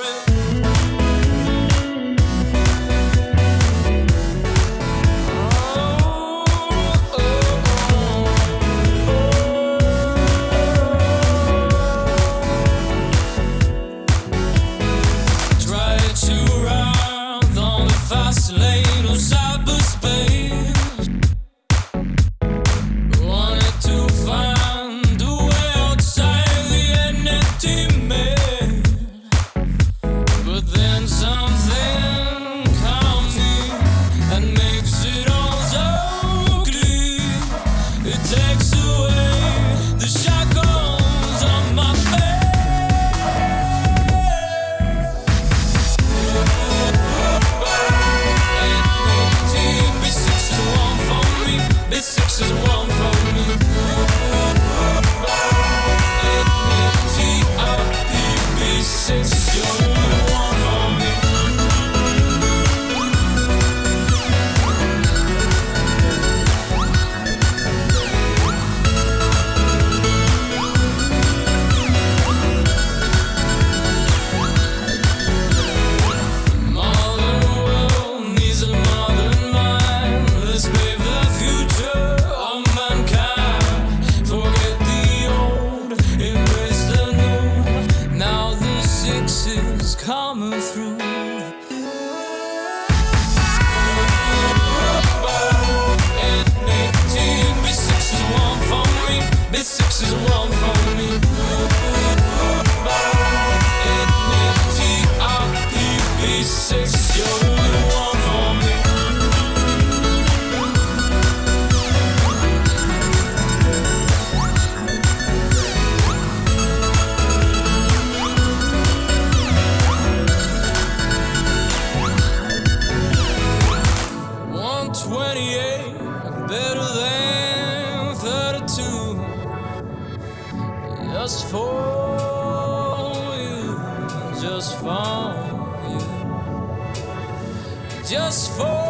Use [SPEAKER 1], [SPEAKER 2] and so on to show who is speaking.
[SPEAKER 1] friend. away the shine. common Better than 32. Just for you, just for you, just for.